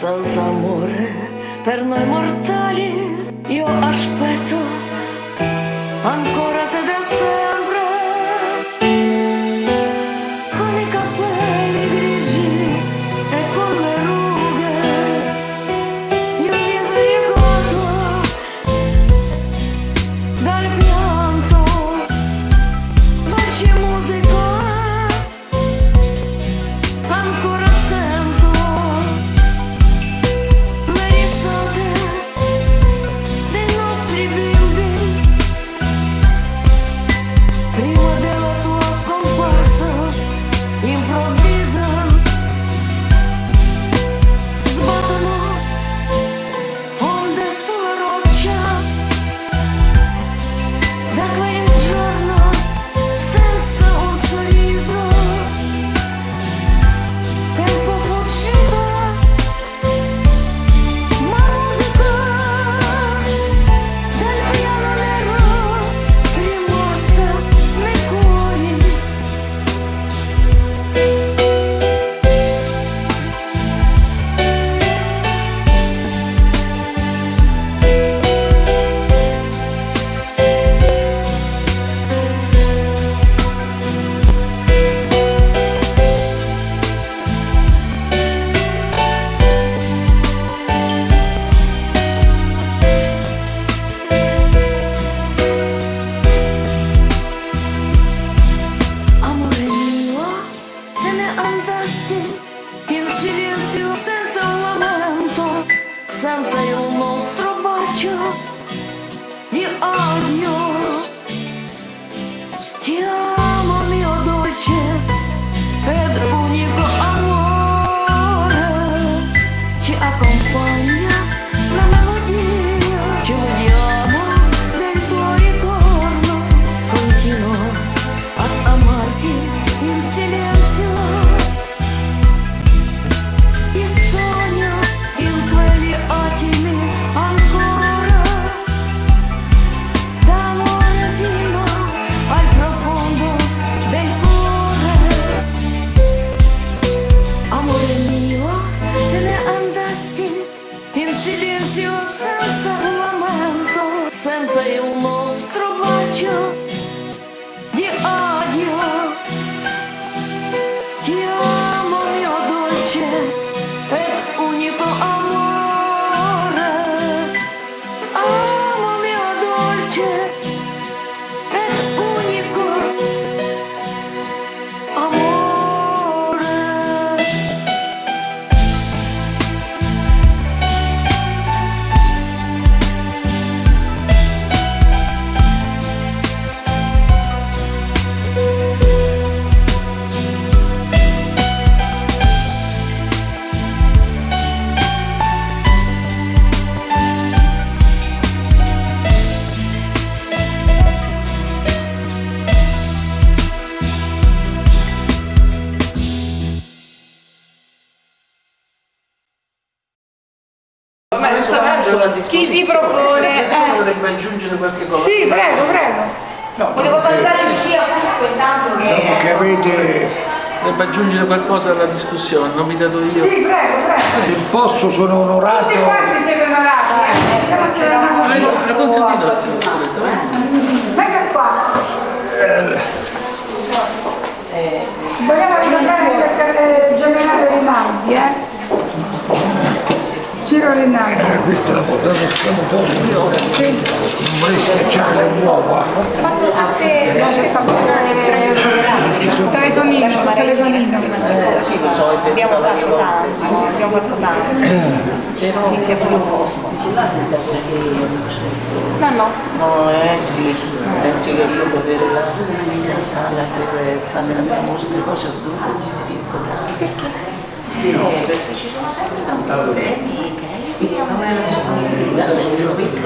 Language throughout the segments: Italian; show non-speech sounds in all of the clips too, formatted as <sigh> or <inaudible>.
sunset. Qualche cosa. Sì, prego, prego. No, volevo salutare Lucia Fusco intanto Dopo che che... avete, Dovrebbe aggiungere qualcosa alla discussione, non mi dato io. Sì, prego, prego. se posso sono onorato, Tutti quanti siete onorati, eh. Grazie Ma alla io l'ho consentito la senatrice, Venga qua. Vogliamo ricordare il secre- generale Rinaldi, eh? Ciro Rinaldi. eh, questa è la portata scamatoria, Sì. Vorrei schiacciare le uova, No, c'è stato il telefonino, telefonino. Abbiamo fatto tanto, abbiamo fatto tanto. Però iniziativa No, no. No, eh sì, penso che io la per fare le nostre cose ho dovuto gestire No, perché ci sono sempre tanti problemi non è la disponibilità, non questo,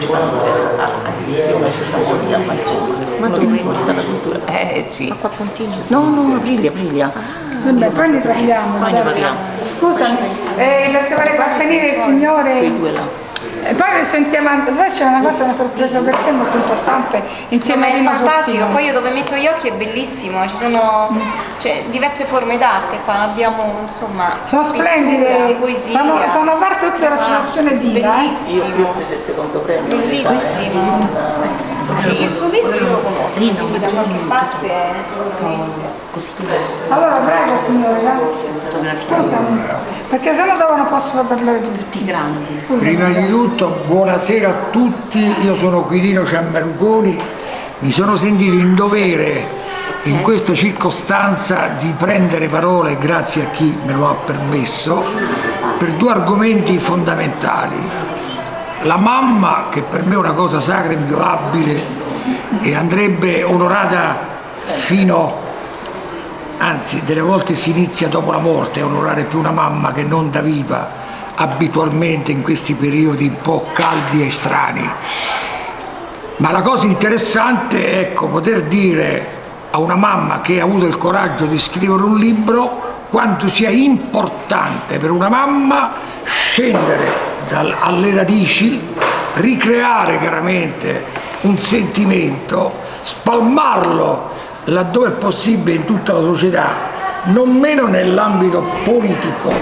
ci vanno per la sala, tantissimo, ci sono lì a Mazzoni. Ma dove? La cultura. Eh sì. Ma qua Pontino? No, no, Aprilia, Aprilia. Vabbè, poi ne parliamo. Poi ne parliamo. Scusami, eh, perché vuole far finire il signore... E poi sentiamo, poi c'è una cosa, una sorpresa per te molto importante insieme Insomma, a è Rino fantastico, Sortino. poi io dove metto gli occhi è bellissimo, ci sono cioè, diverse forme d'arte qua, abbiamo insomma Sono pittura, splendide, poesia. fanno, fanno parte tutte dell'associazione Ah, eh. Io, io Bellissimo, ho preso il secondo premio. bellissimo. E il suo viso io lo conosco, quindi da qualche parte eh, sicuramente. Allora, prego signore, eh. scusami, perché sennò dopo non posso parlare tutti. grandi. Scusami. Prima di tutto, buonasera a tutti, io sono Quirino Ciammarugoni, mi sono sentito in dovere in questa circostanza di prendere parole, grazie a chi me lo ha permesso, per due argomenti fondamentali. La mamma, che per me è una cosa sacra e inviolabile e andrebbe onorata fino anzi delle volte si inizia dopo la morte a onorare più una mamma che non da viva abitualmente in questi periodi un po' caldi e strani. Ma la cosa interessante è ecco, poter dire a una mamma che ha avuto il coraggio di scrivere un libro quanto sia importante per una mamma scendere dal- alle radici, ricreare chiaramente un sentimento, spalmarlo laddove è possibile in tutta la società, non meno nell'ambito politico.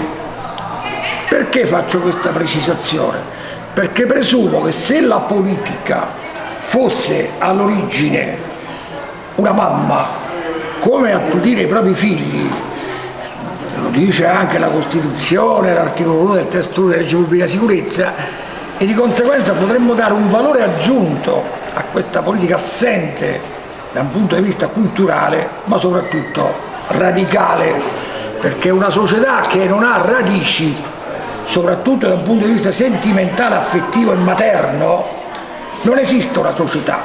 Perché faccio questa precisazione? Perché presumo che se la politica fosse all'origine una mamma, come attutire i propri figli, lo dice anche la Costituzione, l'articolo 1 del testo 1 della legge pubblica sicurezza, e di conseguenza potremmo dare un valore aggiunto a questa politica assente da un punto di vista culturale, ma soprattutto radicale, perché una società che non ha radici, soprattutto da un punto di vista sentimentale, affettivo e materno, non esiste una società,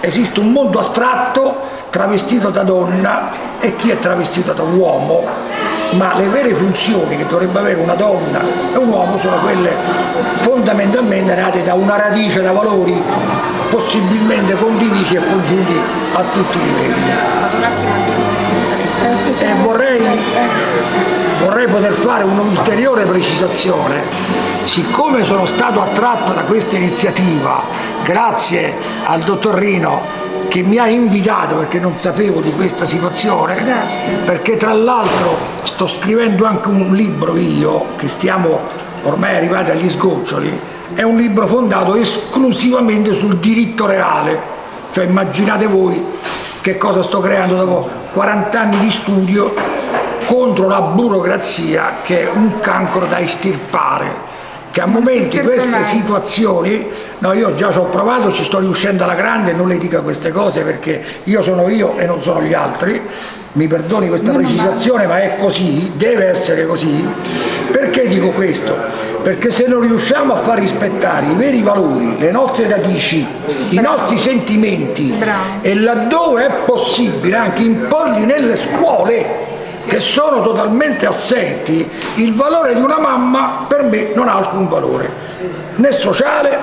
esiste un mondo astratto travestito da donna e chi è travestito da uomo, ma le vere funzioni che dovrebbe avere una donna e un uomo sono quelle fondamentalmente nate da una radice, da valori possibilmente condivisi e congiunti a tutti i livelli. E vorrei, vorrei poter fare un'ulteriore precisazione. Siccome sono stato attratto da questa iniziativa, grazie al dottor Rino che mi ha invitato perché non sapevo di questa situazione, Grazie. perché tra l'altro sto scrivendo anche un libro io, che stiamo ormai arrivati agli sgoccioli, è un libro fondato esclusivamente sul diritto reale, cioè immaginate voi che cosa sto creando dopo 40 anni di studio contro la burocrazia che è un cancro da estirpare che a momenti queste situazioni no io già ci ho provato ci sto riuscendo alla grande non le dica queste cose perché io sono io e non sono gli altri. Mi perdoni questa precisazione ma è così deve essere così. Perché dico questo? perché se non riusciamo a far rispettare i veri valori le nostre radici i nostri sentimenti e laddove è possibile anche imporli nelle scuole che sono totalmente assenti, il valore di una mamma per me non ha alcun valore, né sociale,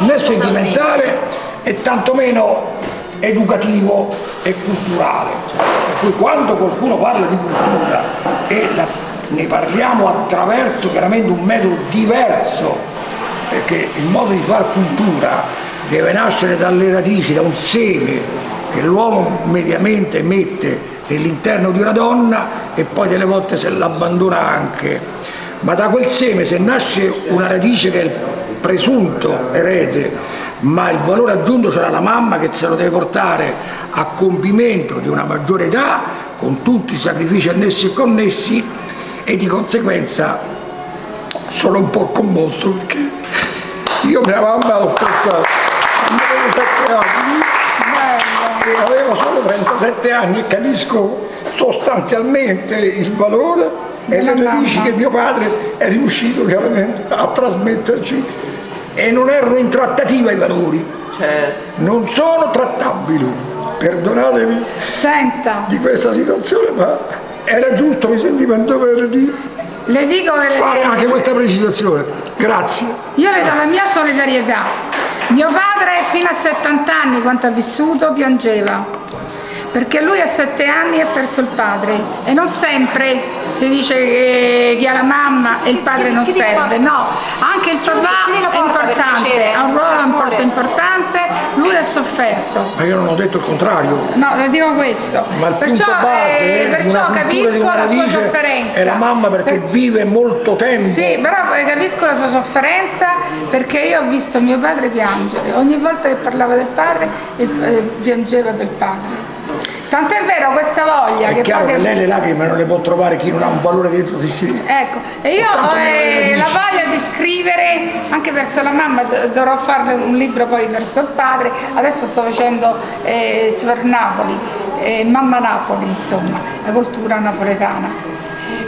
né sentimentale e tantomeno educativo e culturale. Per cui quando qualcuno parla di cultura e la- ne parliamo attraverso chiaramente un metodo diverso, perché il modo di fare cultura deve nascere dalle radici, da un seme che l'uomo mediamente mette nell'interno di una donna e poi delle volte se l'abbandona anche. Ma da quel seme se nasce una radice che è il presunto erede, ma il valore aggiunto sarà la mamma che se lo deve portare a compimento di una maggiore età, con tutti i sacrifici annessi e connessi, e di conseguenza sono un po' commosso perché io mia mamma l'ho pensata quando avevo 7 anni e avevo solo 37 anni e capisco sostanzialmente il valore e le radici che mio padre è riuscito chiaramente a trasmetterci e non erano in trattativa i valori, Certo. non sono trattabili, perdonatemi Senta, di questa situazione ma era giusto, mi sentivo in dovere di le dico che fare anche questa precisazione. Grazie. io le do la mia solidarietà. Mio padre fino a 70 anni, quanto ha vissuto, piangeva. Perché lui a sette anni ha perso il padre e non sempre si dice che chi ha la mamma e il padre non serve, no, anche il papà è importante, ha un ruolo per import- favore. importante, lui ha sofferto. Ma io non ho detto il contrario. No, le dico questo. Ma il perciò punto base eh, perciò capisco la sua sofferenza. è la mamma perché Per- vive molto tempo. Sì, però eh, capisco la sua sofferenza perché io ho visto mio padre piangere. Ogni volta che parlava del padre, eh, piangeva per il padre. Tant'è vero questa voglia È che chiaro che lei le lacrime non le può trovare chi non ha un valore dentro di sé. Ecco, e io ho eh, la voglia di scrivere anche verso la mamma, do- dovrò fare un libro poi verso il padre, adesso sto facendo eh, per Napoli, eh, Mamma Napoli insomma, la cultura napoletana.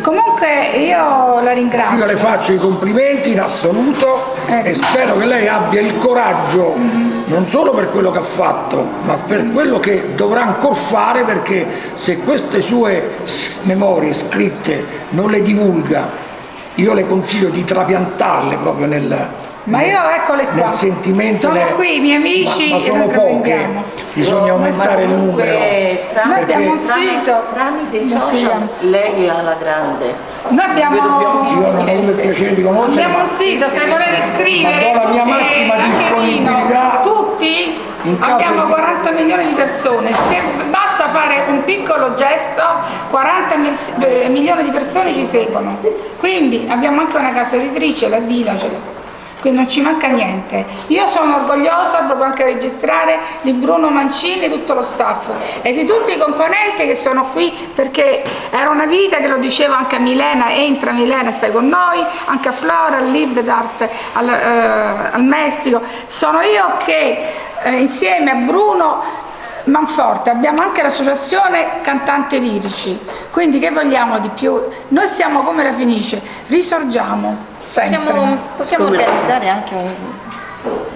Comunque io la ringrazio. Io le faccio i complimenti in assoluto Ecco. e spero che lei abbia il coraggio non solo per quello che ha fatto, ma per quello che dovrà ancora fare perché se queste sue memorie scritte non le divulga, io le consiglio di trapiantarle proprio nel, Ma io eccole qua. nel sentimento. Sono ne- qui i miei amici ma, ma e sono le poche, bisogna aumentare il numero. Noi abbiamo un tramite- sito. Tramite i social lei è alla grande. Noi abbiamo, Io non ho avuto il piacere di conoscere. abbiamo un sito, se volete scrivere. Ma do la mia tutti, massima disponibilità. Tutti abbiamo di- 40 milioni di persone. Se basta fare un piccolo gesto, 40 mil- eh, milioni di persone ci seguono. Quindi abbiamo anche una casa editrice, la Dilacele. Quindi non ci manca niente. Io sono orgogliosa proprio anche a registrare di Bruno Mancini e tutto lo staff e di tutti i componenti che sono qui perché era una vita che lo diceva anche a Milena, entra Milena, stai con noi, anche a Flora, al Libedart, al, eh, al Messico. Sono io che eh, insieme a Bruno Manforte, abbiamo anche l'associazione Cantanti Lirici, quindi che vogliamo di più? Noi siamo come la Fenice, risorgiamo. Possiamo, possiamo organizzare anche un,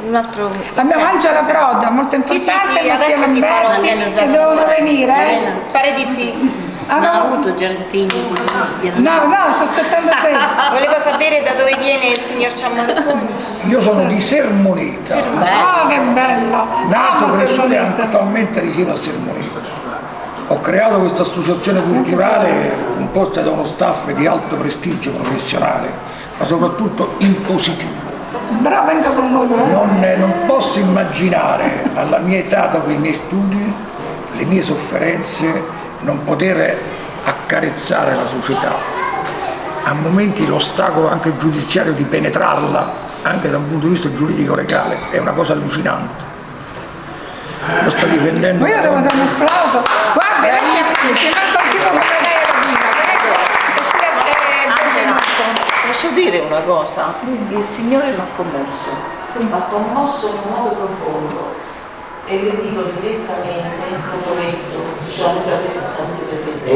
un altro... Abbiamo Angela Proda, molto Sì, sì, importante, ti- Mattia adesso ti farò Lamberti, organizzazione. devono venire. eh. Pare di sì. Ah, Non ha no, avuto già il figlio. no, no, sto aspettando te. <laughs> Volevo sapere da dove viene il signor Ciammarconi. Io sono di Sermoneta, Oh, che bello! nato, cresciuto e attualmente risiedo a Sermoneta. Ho creato questa associazione culturale composta da uno staff di alto prestigio professionale, ma soprattutto in positivo. Bravo, venga con noi. eh. Non, non posso immaginare alla mia età, dopo i miei studi, le mie sofferenze, non poter accarezzare la società. A momenti l'ostacolo anche giudiziario di penetrarla, anche da un punto di vista giuridico-legale, è una cosa allucinante. Io sto difendendo... Ma io devo dare un applauso. Guarda, lei ci manca un tipo come lei alla vita, prego. Così è- è benvenuto. Posso dire una cosa? Il Signore mi ha commosso, mi ha commosso in un modo profondo e le dico direttamente, lo metto, sono da pensante per te.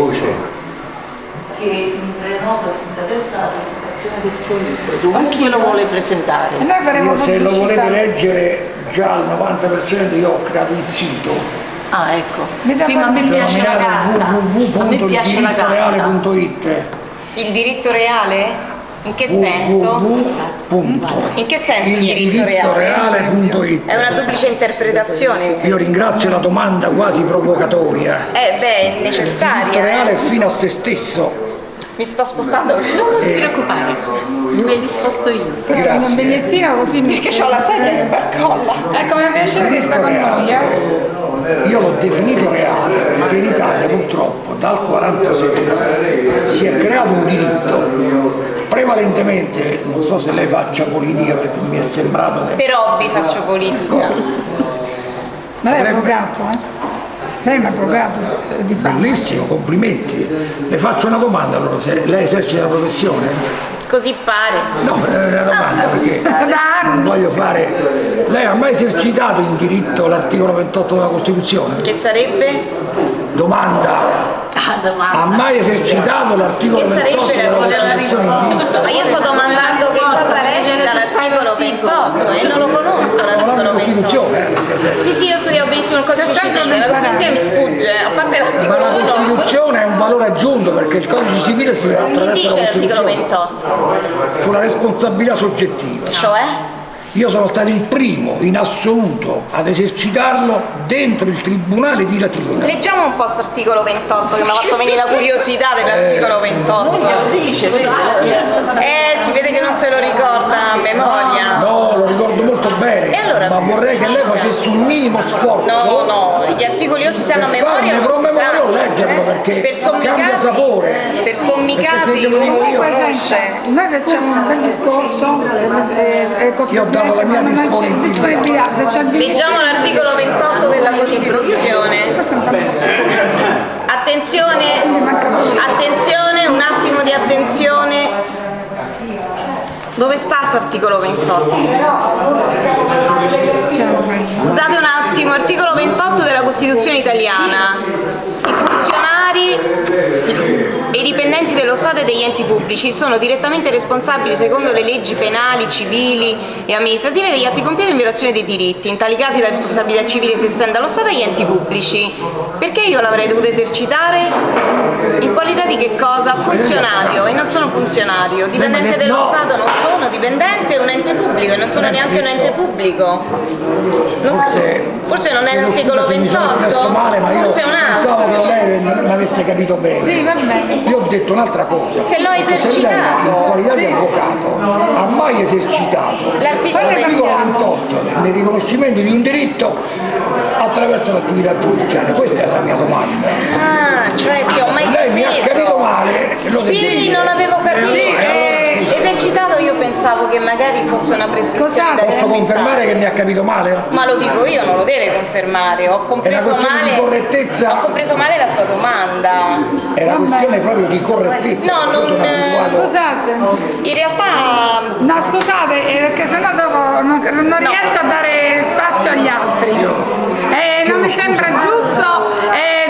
Che mi prenoto fin da adesso la presentazione del suo libro, dovunque lo vuole presentare. Io se lo volete leggere già al 90% io ho creato un sito Ah, ecco. Sì, ma a me piace la carta. A me piace la carta. Il diritto reale? In che senso? In che senso il diritto reale? È una duplice interpretazione. Io ringrazio la domanda quasi provocatoria. Eh beh, è Il necessaria. diritto reale eh. è fino a se stesso. Mi sto spostando Non ti preoccupare, mi hai disposto io. Questo è il Grazie. bigliettino così mi... perché ho la sedia che barcolla. Ecco, mi piace che sta con noi, eh. Io l'ho definito reale perché in Italia purtroppo dal 46 si è creato un diritto prevalentemente, non so se lei faccia politica perché mi è sembrato che Per hobby faccio politica. Ma lei è avvocato, eh? Lei è un avvocato eh, di fatto. Bellissimo, complimenti. Le faccio una domanda allora, se lei esercita la professione? Così pare. No, è una domanda <laughs> perché non voglio fare. Lei ha mai esercitato in diritto l'articolo 28 della Costituzione? Che sarebbe? Domanda. Ah, domanda. Ha mai esercitato l'articolo Che 28 sarebbe della l'articolo Costituzione? Ma io sto domandando che cosa recita l'articolo 28 e non lo conosco La l'articolo 28. Costituzione, eh, perché se- Sì, sì, io studio benissimo il codice civile, la Costituzione mi sfugge, a parte Ma l'articolo la 1. Costituzione è un valore aggiunto perché il codice civile si dice la l'articolo Costituzione 28? sulla responsabilità soggettiva. Cioè? Io sono stato il primo in assoluto ad esercitarlo dentro il Tribunale di Latina. Leggiamo un po' questo articolo 28 che mi ha fatto venire la curiosità dell'articolo 28. Lo dice, vedi? Eh, si vede che non se lo ricorda a memoria. No, lo ricordo molto bene, allora? ma vorrei che lei facesse un minimo sforzo No, no, gli articoli o si sanno a per memoria o non si sanno. leggerlo perché Per cambia sapore. per dico io, Comunque, conosce. noi facciamo un bel discorso, eh, eh, col Io ho dato la mia disponibilità. Leggiamo l'articolo 28 della Costituzione. Attenzione, attenzione, un attimo di attenzione. Dove sta questo articolo 28? Scusate un attimo, articolo 28 della Costituzione italiana. I funzionari e i dipendenti dello Stato e degli enti pubblici sono direttamente responsabili secondo le leggi penali, civili e amministrative degli atti compiuti in violazione dei diritti. In tali casi la responsabilità civile si estende allo Stato e agli enti pubblici. Perché io l'avrei dovuta esercitare? In qualità di che cosa? Funzionario e non sono funzionario. Dipendente dello no. Stato non sono, dipendente è un ente pubblico e non sono neanche un ente pubblico. Non- Forse, non è l'articolo scusa se mi sono espresso 28? male, ma io Forse è un pensavo altro. che lei mi avesse capito bene. Sì, va bene. Io ho detto un'altra cosa. Se l'ho Se esercitato. in qualità di Sì. avvocato, ha mai esercitato L'articolo Guarda che l'articolo cambiamo. 28 nel riconoscimento di un diritto attraverso l'attività giudiziaria? Questa è la mia domanda. Ah, cioè sì, ho mai Lei capito pensavo che magari fosse una prescrizione Cosa? Posso confermare che mi ha capito male? Ma lo dico io, non lo deve confermare, ho compreso male. Ho compreso male la sua domanda. È una questione proprio di correttezza. No, non. Eh, scusate. In realtà. No, scusate, perché sennò dopo non, non no. riesco a dare spazio agli altri. Eh, non mi sembra giusto. Eh,